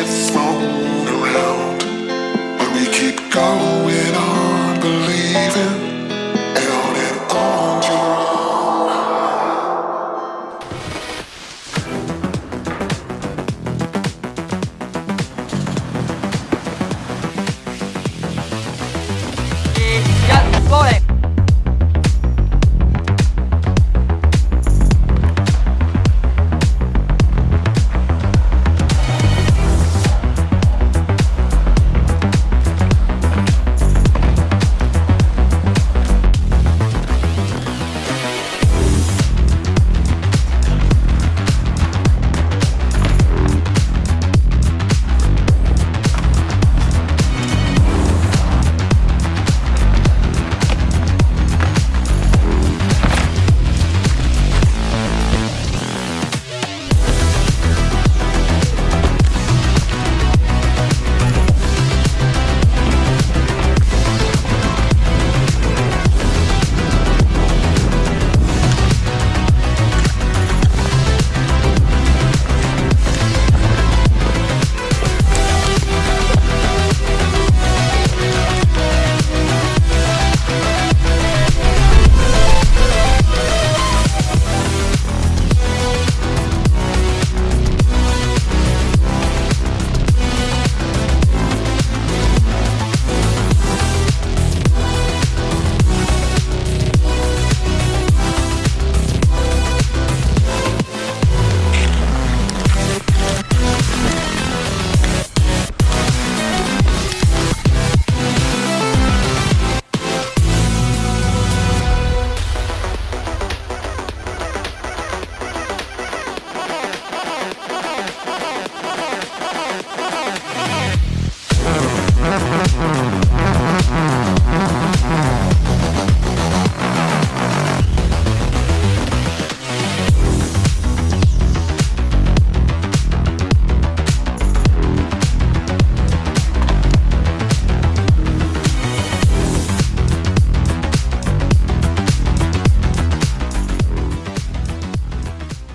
gets thrown around But we keep going on believing Out and on your own